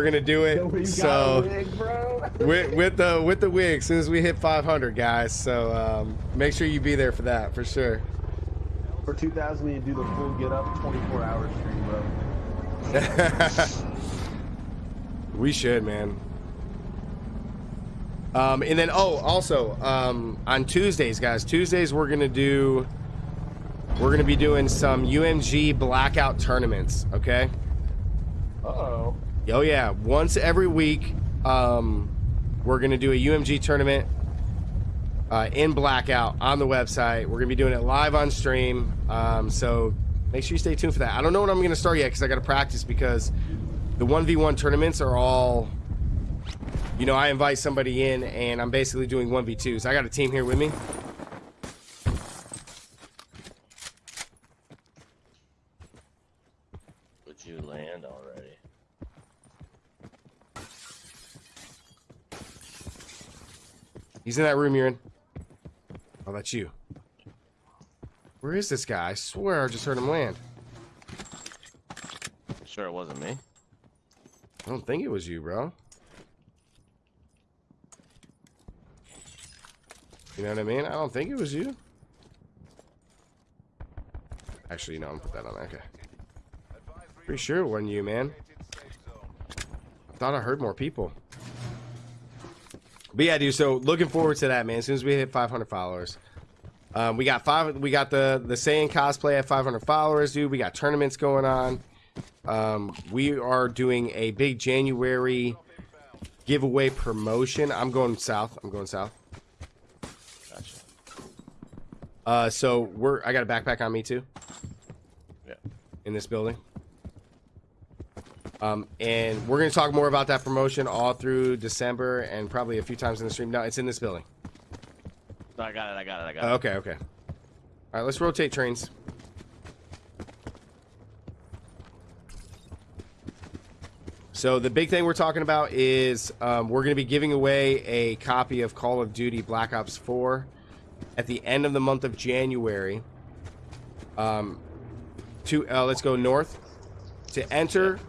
we're gonna do it. Yo, you so wig, with, with the with the wig, as soon as we hit 500, guys. So um, make sure you be there for that for sure. For 2000, we do the full get up 24 hour stream, bro. we should, man. Um, and then oh, also um, on Tuesdays, guys. Tuesdays we're gonna do. We're gonna be doing some UMG blackout tournaments. Okay. Uh oh. Oh yeah, once every week, um, we're gonna do a UMG tournament uh, in blackout on the website. We're gonna be doing it live on stream. Um, so make sure you stay tuned for that. I don't know when I'm gonna start yet because I gotta practice because the one v one tournaments are all. You know, I invite somebody in and I'm basically doing one v twos. I got a team here with me. Would you land already? He's in that room you're in. Oh, that's you. Where is this guy? I swear I just heard him land. Sure, it wasn't me. I don't think it was you, bro. You know what I mean? I don't think it was you. Actually, no, I'm gonna put that on there. Okay. Pretty sure it wasn't you, man. I thought I heard more people. But yeah, dude. So looking forward to that, man. As soon as we hit 500 followers, um, we got five. We got the the Saiyan cosplay at 500 followers, dude. We got tournaments going on. Um, we are doing a big January giveaway promotion. I'm going south. I'm going south. Gotcha. Uh, so we're. I got a backpack on me too. Yeah. In this building. Um, and we're gonna talk more about that promotion all through December and probably a few times in the stream. No, it's in this building. I got it. I got it. I got it. okay, okay. All right, let's rotate trains. So the big thing we're talking about is um, we're going to be giving away a copy of Call of Duty Black Ops 4 at the end of the month of January. Um, to uh, let's go north. To enter,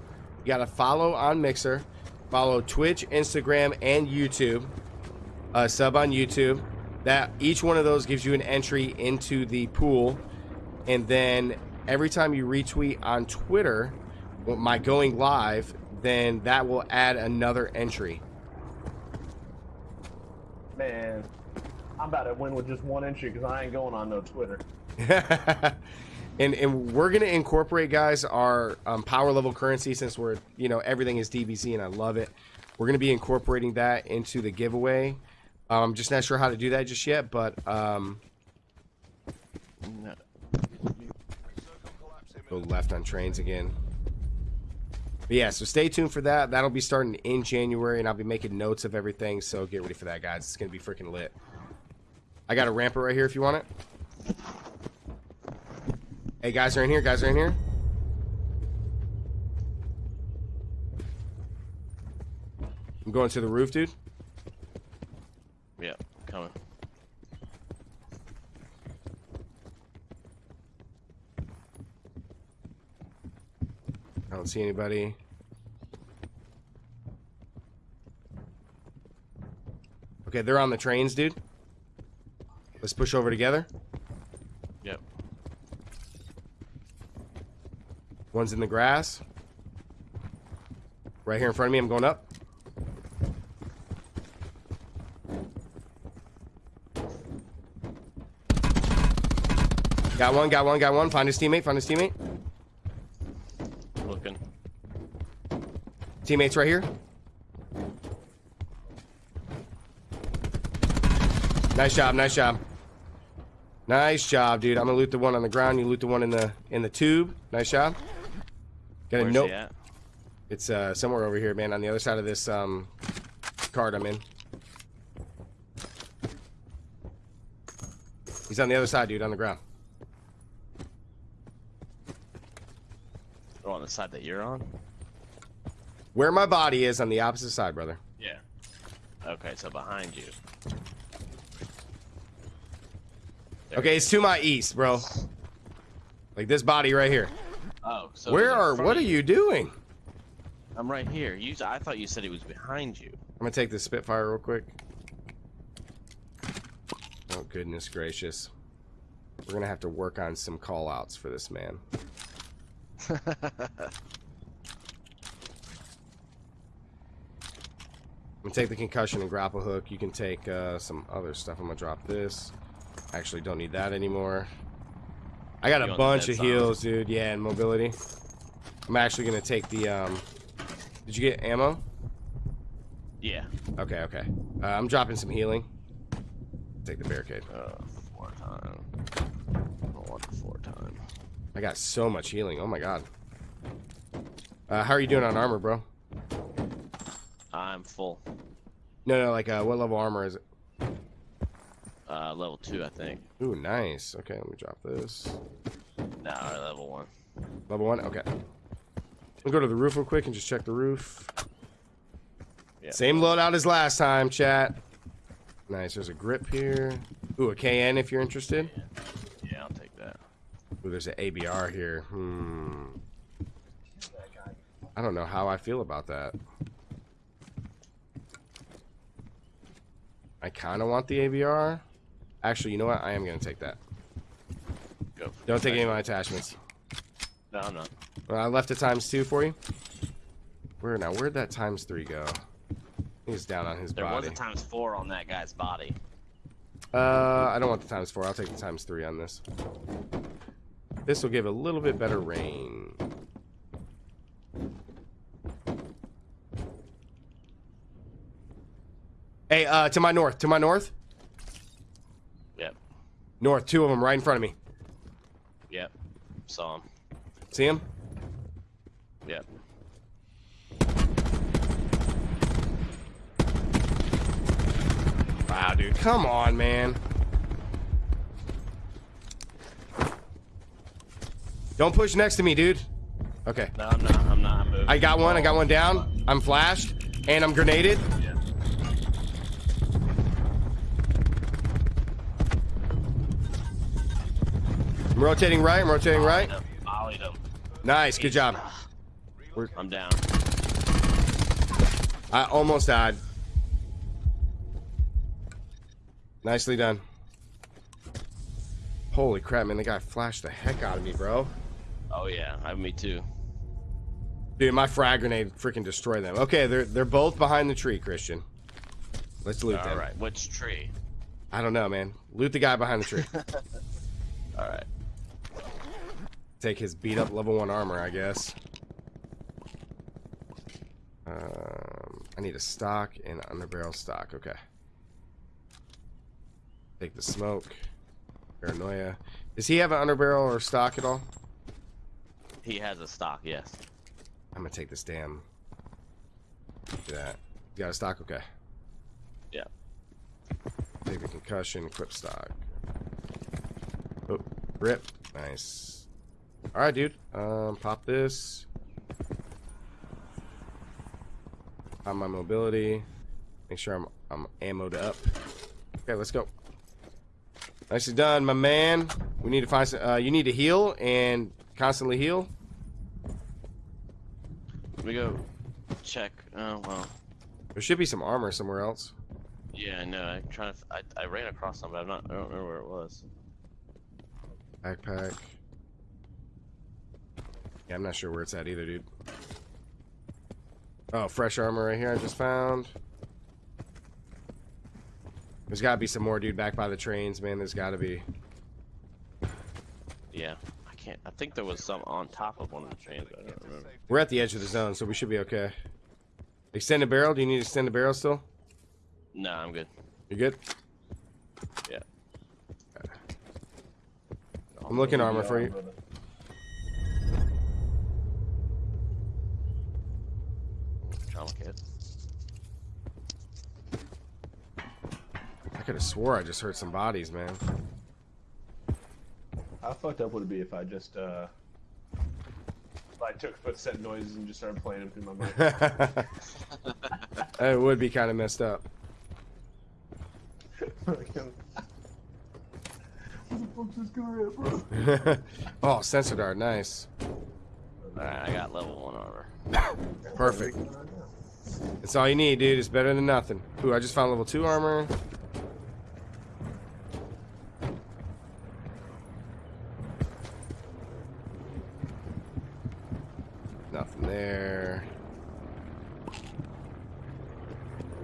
you got to follow on Mixer, follow Twitch, Instagram, and YouTube. Uh, sub on YouTube. That each one of those gives you an entry into the pool, and then every time you retweet on Twitter, my going live, then that will add another entry. Man, I'm about to win with just one entry because I ain't going on no Twitter. and and we're gonna incorporate, guys, our um, power level currency since we're you know everything is DBZ and I love it. We're gonna be incorporating that into the giveaway. I'm just not sure how to do that just yet, but um, go left on trains again. But yeah, so stay tuned for that. That'll be starting in January, and I'll be making notes of everything. So get ready for that, guys. It's gonna be freaking lit. I got a ramper right here if you want it. Hey, guys are in here. Guys are in here. I'm going to the roof, dude. Yeah, coming. I don't see anybody. Okay, they're on the trains, dude. Let's push over together. Yep. One's in the grass. Right here in front of me, I'm going up. Got one, got one, got one. Find his teammate, find his teammate. Looking. Teammates right here. Nice job, nice job. Nice job, dude. I'm gonna loot the one on the ground. You loot the one in the in the tube. Nice job. Got a note. It's uh, somewhere over here, man, on the other side of this um, card I'm in. He's on the other side, dude, on the ground. Oh, on the side that you're on? Where my body is on the opposite side, brother. Yeah. Okay, so behind you. There Okay, it's to my east, bro. Like this body right here. So Where are? What are you doing? I'm right here. You, I thought you said he was behind you. I'm gonna take this Spitfire real quick. Oh goodness gracious. We're gonna have to work on some call outs for this man. I'm gonna take the concussion and grapple hook. You can take uh, some other stuff. I'm gonna drop this. Actually, don't need that anymore. I got a bunch of heals, dude. Yeah, and mobility. I'm actually gonna take the. Um... Did you get ammo? yeah. Okay, okay. Uh, I'm dropping some healing. Take the barricade. Uh, four time. I want the four time. I got so much healing. Oh my god. Uh, how are you doing on armor, bro? I'm full. No, no, like, uh, what level armor is it? Uh, level two, I think. Ooh, nice. Okay, let me drop this. No, level one. Level one? Okay. We'll go to the roof real quick and just check the roof. Yeah. Same loadout as last time, chat. Nice, there's a grip here. Ooh, a KN if you're interested. Yeah, I'll take that. Ooh, there's an ABR here. Hmm. I don't know how I feel about that. I kind of want the ABR. Actually, you know what? I am going to take that. Go. Don't take any of my attachments. No, I'm not. Well, I left a times two for you. Where now? Where'd that times three go? He's down on his body. There was a times four on that guy's body. Uh, I don't want the times four. I'll take the times three on this. This will give a little bit better rain. Hey, uh, to my north, to my north. North, two of them right in front of me. Yep. Saw him. See him? Yep. Wow, dude, come on, man. Don't push next to me, dude. Okay, No, I'm not. I'm not. I'm moving. I got one. I got one down. I'm flashed, and I'm grenaded. Yeah. I'm rotating right. I'm rotating right. Him. Nice, good job. I'm down. I almost died. Nicely done. Holy crap, man! The guy flashed the heck out of me, bro. Oh yeah, I, me too. Dude, my frag grenade freaking destroyed them. Okay, they're they're both behind the tree, Christian. Let's loot All them. right. Which tree? I don't know, man. Loot the guy behind the tree. All right. Take his beat up level one armor, I guess. Um, I need a stock and underbarrel stock. Okay. Take the smoke. Paranoia. Does he have an underbarrel or stock at all? He has a stock. Yes. I'm gonna take this damn. Do that. You got a stock? Okay. Yeah. Take the concussion, equip stock. Oh, rip. Nice. Alright, dude. Um, pop this. Pop my mobility. Make sure I'm I'm ammoed up. Okay, let's go. Nicely done, my man. We need to find some, uh, you need to heal and constantly heal. Let me go check. Oh well. There should be some armor somewhere else. Yeah, I know. I'm trying to. I, I ran across some, but I'm not. I don't remember where it was. Backpack. Yeah, I'm not sure where it's at either, dude. Oh, fresh armor right here I just found. There's gotta be some more, dude, back by the trains, man. There's gotta be. Yeah. I can't. I think there was some on top of one of the trains. I don't remember. We're at the edge of the zone, so we should be okay. Extended barrel? Do you need to extend the barrel still? No, I'm good. You good? Yeah. I'm looking armor for you. Trauma kit. I could have swore I just heard some bodies, man. How fucked up would it be if I just, uh... I took footstep noises and just started playing them through my mic? it would be kind of messed up. what the fuck's this guy at, bro? oh, sensor dart, nice. Alright, I got level one armor. Perfect. That's all you need, dude. It's better than nothing. Ooh, I just found level 2 armor. Nothing there.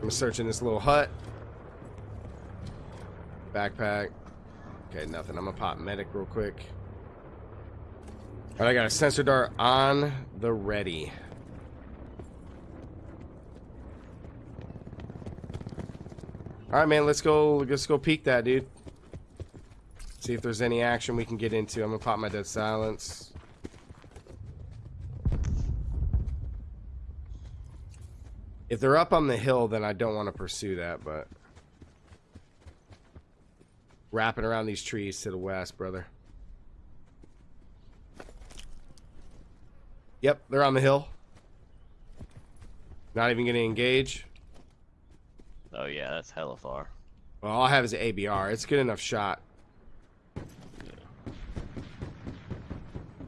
I'm searching this little hut. Backpack. Okay, nothing. I'm gonna pop medic real quick. Alright, I got a sensor dart on the ready. All right, man. Let's go. Let's go peek that, dude. See if there's any action we can get into. I'm gonna pop my dead silence. If they're up on the hill, then I don't want to pursue that, but wrapping around these trees to the west, brother. Yep, they're on the hill. Not even gonna engage. Oh yeah, that's hella far. Well, all I have is an ABR. It's a good enough shot.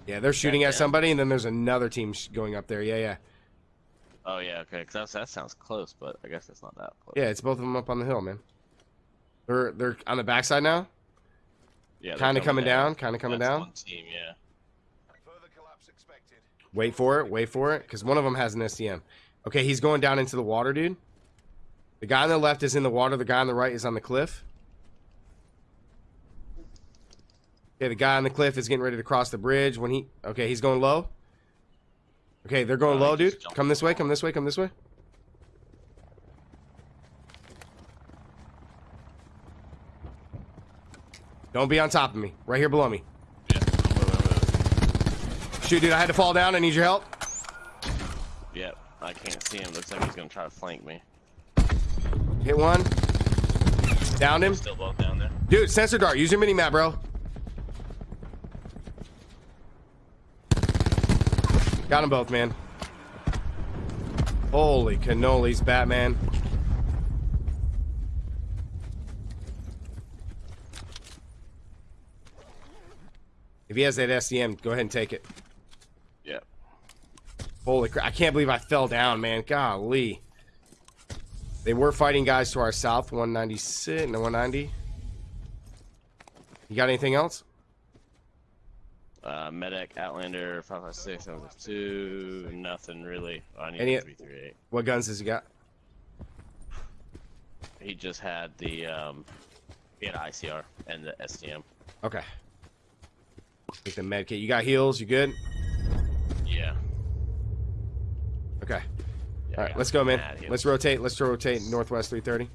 Yeah, they're shooting at down. somebody, and then there's another team sh- going up there. Yeah, yeah. Oh yeah, okay, cause that sounds close, but I guess it's not that close. Yeah, it's both of them up on the hill, man. They're they're on the backside now. yeah. Kind of coming down, kind of coming That's down. One team, yeah. Wait for it, wait for it, because one of them has an SDM. Okay, he's going down into the water, dude. The guy on the left is in the water. The guy on the right is on the cliff. Okay, the guy on the cliff is getting ready to cross the bridge. When he okay, he's going low. Okay, they're going Oh, low, dude. Come this way. Come this way. Come this way. Don't be on top of me. Right here below me. Yeah. I'm moving, I'm moving. Shoot, dude. I had to fall down. I need your help. Yep. I can't see him. Looks like he's gonna try to flank me. Hit one. Downed him. Still both down there. Dude, sensor dart. Use your mini map, bro. Got them both, man. Holy cannolis, Batman. If he has that SDM, go ahead and take it. Yep. Holy crap. I can't believe I fell down, man. Golly. They were fighting guys to our south, 196 and 190. You got anything else? Uh, medic, Outlander, 556, 752, nothing really. Oh, I need Any- a 338. What guns has he got? He just had the, um, he had ICR and the SDM. Okay. Take the med kit. You got heals? You good? Yeah. Okay. All right, let's go, man. Let's rotate. Let's rotate northwest 330.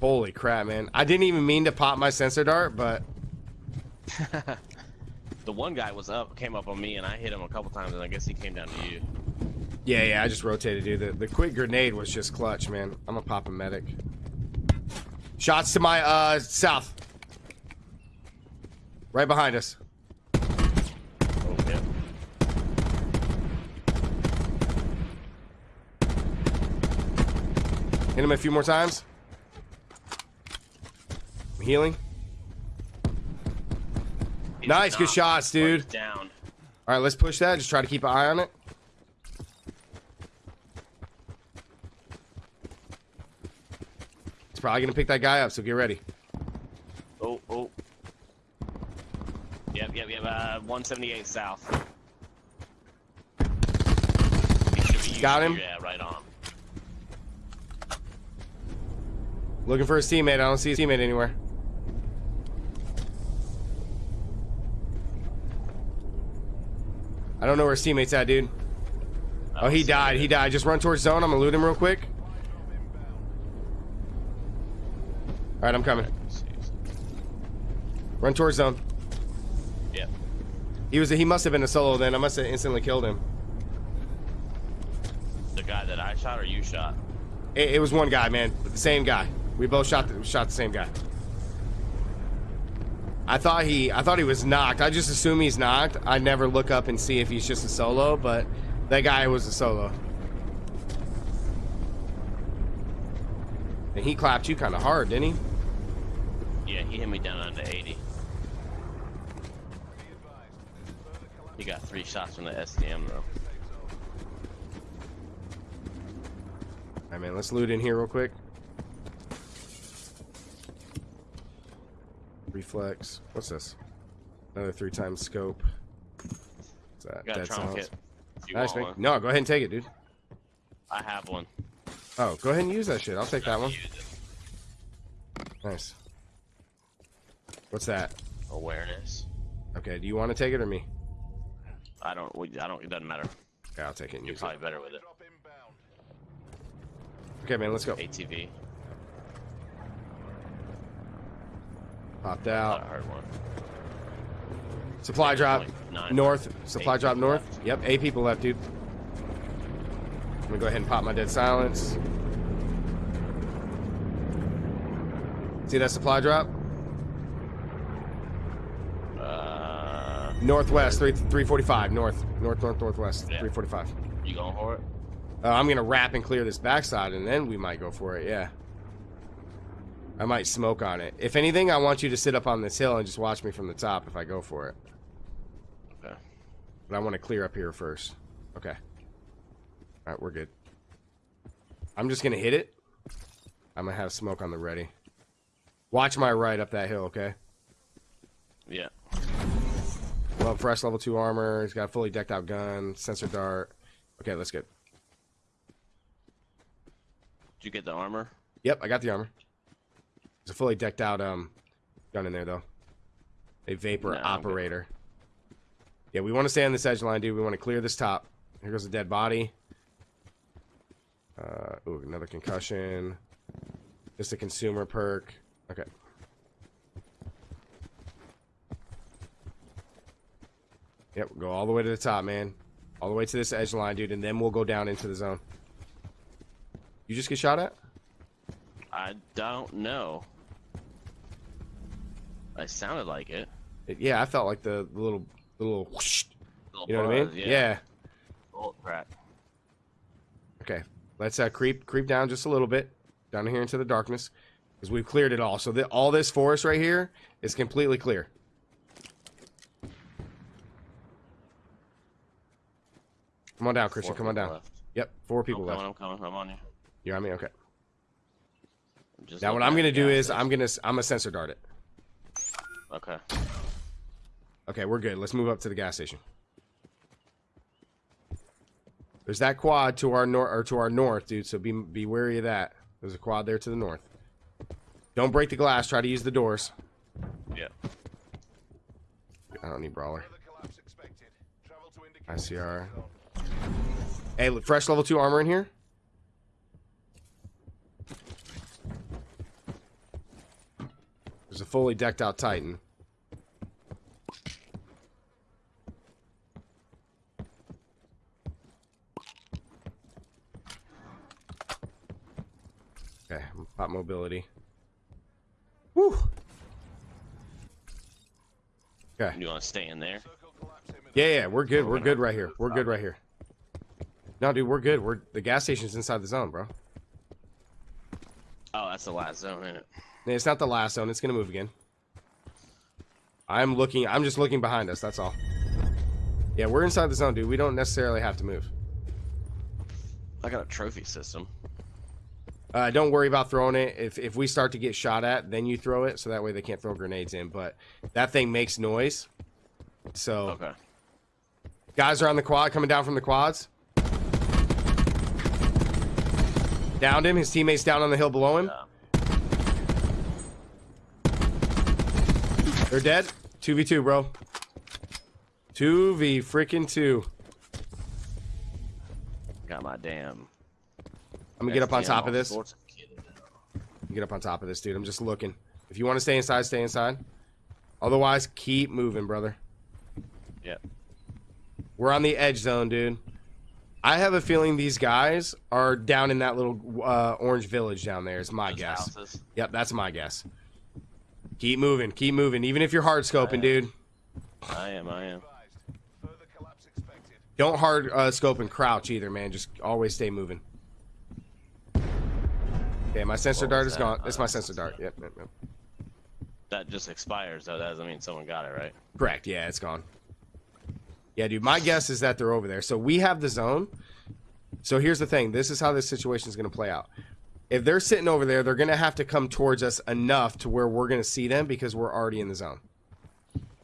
Holy crap, man. I didn't even mean to pop my sensor dart, but The one guy was up, came up on me, and I hit him a couple times, and I guess he came down to you. yeah, yeah, I just rotated, dude. The, the quick grenade was just clutch, man. I'm gonna pop a medic. Shots to my uh south. Right behind us. Oh, yeah. Hit him a few more times. I'm healing. Nice, good shots, dude. Down. All right, let's push that. Just try to keep an eye on it. It's probably gonna pick that guy up, so get ready. Oh, oh. Yep, yep, yep. Uh, 178 south. He should be Got him? Yeah, right on. Looking for his teammate. I don't see his teammate anywhere. I don't know where his teammate's at, dude. Oh, he died. He died. Just run towards zone. I'm gonna loot him real quick. All right, I'm coming. Run towards zone. Yep. He was. A, He must have been a solo. Then I must have instantly killed him. The guy that I shot or you shot? It, it was one guy, man. The same guy. We both shot the, shot the same guy. I thought he I thought he was knocked. I just assume he's knocked. I never look up and see if he's just a solo, but that guy was a solo. And he clapped you kind of hard, didn't he? Yeah, he hit me down under 80. He got three shots from the SDM though. Alright, man, let's loot in here real quick. Reflex. What's this? Another three times scope. What's that? Dead silence. Nice, man. No, go ahead and take it, dude. I have one. Oh, go ahead and use that shit. I'll take that one. Nice. What's that? Awareness. Okay, do you want to take it or me? I don't. we- I don't. It doesn't matter. Okay, I'll take it and You're use probably it. better with it. Okay, man, let's go. ATV. Popped I out. heard one. Supply drop. Like. North. Supply drop north. left. Yep, eight people left, dude. I'm gonna go ahead and pop my dead silence. See that supply drop? Uh, Northwest, three three forty five. North, north, north, northwest, Yeah. three forty five. you going for it? Uh, I'm gonna wrap and clear this backside, and then we might go for it. Yeah. I might smoke on it. If anything, I want you to sit up on this hill and just watch me from the top if I go for it. Okay. But I want to clear up here first. Okay. All right, we're good. I'm just gonna hit it. I'm gonna have smoke on the ready. Watch my right up that hill, okay? Yeah. Well, fresh level two armor. He's got a fully decked out gun, sensor dart. Okay, let's get. Did you get the armor? Yep, I got the armor. There's a fully decked out um gun in there though. A vapor No, operator. Yeah, we want to stay on this edge line, dude. We want to clear this top. Here goes a dead body. Uh, ooh, another concussion. Just a consumer perk. Okay. Yep, go all the way to the top, man. All the way to this edge line, dude, and then we'll go down into the zone. You just get shot at? I don't know. I sounded like it. It- yeah, I felt like the, the little the little whoosh. Little You know what I mean? Yeah. Bolt crack. Okay. Let's uh, creep creep down just a little bit down here into the darkness because we've cleared it all. So that all this forest right here is completely clear. Come on down, Christian. Four Come on down. left. Yep, four people I'm left. I'm coming. I'm on you. You on me? Okay. Just Now what I'm gonna do is. I'm gonna I'm gonna sensor dart it. Okay. Okay, we're good. Let's move up to the gas station. There's that quad to our north or to our north, dude. So be be wary of that. There's a quad there to the north. Don't break the glass. Try to use the doors. Yeah. I don't need brawler. ICR. Hey, look, fresh level two armor in here. There's a fully decked out Titan. Okay, pop mobility. Woo! Okay. You want to stay in there? Yeah, yeah, we're good. We're good right here. We're good right here. No, dude, we're good. We're the gas station's inside the zone, bro. Oh, that's the last zone, isn't it? It's not the last zone. It's gonna move again. I'm looking. I'm just looking behind us. That's all. Yeah, we're inside the zone, dude. We don't necessarily have to move. I got a trophy system. Uh, don't worry about throwing it. If if we start to get shot at, then you throw it, so that way they can't throw grenades in. But that thing makes noise. So Okay. guys are on the quad, coming down from the quads. Downed him. His teammates down on the hill below him. Yeah. They're dead. 2v2, bro. 2v freaking 2. Got my damn. I'm gonna get up on top of this. sorts of kitted out. Get up on top of this, dude. I'm just looking. If you want to stay inside, stay inside. Otherwise, keep moving, brother. Yep. We're on the edge zone, dude. I have a feeling these guys are down in that little uh, orange village down there. Is my Those guess. houses. Yep, that's my guess. Keep moving, keep moving. Even if you're hard scoping, dude, I am. I am. don't hard uh, scope and crouch either, man. Just always stay moving. Okay, my sensor dart is that? gone. It's my sensor sensor dart. Yep, yep, yep. That just expires, though. That doesn't mean someone got it, right? Correct. Yeah, it's gone. Yeah, dude. My guess is that they're over there. So we have the zone. So here's the thing. This is how this situation is going to play out. If they're sitting over there, they're going to have to come towards us enough to where we're going to see them because we're already in the zone.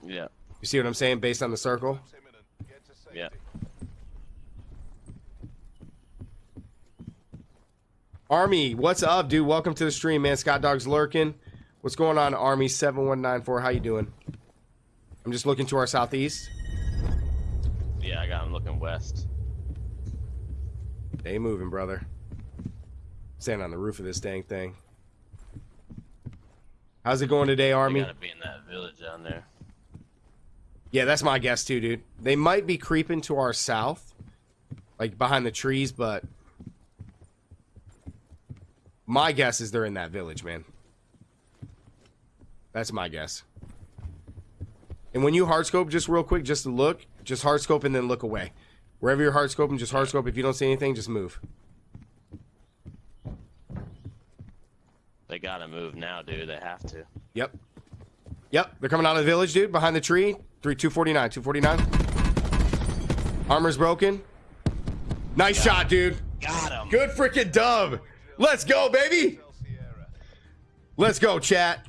Yeah. You see what I'm saying? Based on the circle. Yeah. Army, what's up, dude? Welcome to the stream, man. Scott Dog's lurking. What's going on, Army seven one nine four? How you doing? I'm just looking to our southeast. Yeah, I got him looking west. They moving, brother. Stand on the roof of this dang thing. How's it going today, They Army? gotta be in that village down there. Yeah, that's my guess too, dude. They might be creeping to our south, like behind the trees, but my guess is they're in that village, man. That's my guess. And when you hard scope, just real quick, just to look, just hard scope and then look away. Wherever you're hard scoping, just hard scope. If you don't see anything, just move. They gotta move now, dude. They have to. Yep. Yep, they're coming out of the village, dude. Behind the tree. Three, 249, 249. Armor's broken. Nice shot, dude. Got him. Good freaking dub. Let's go, baby. Let's go, chat.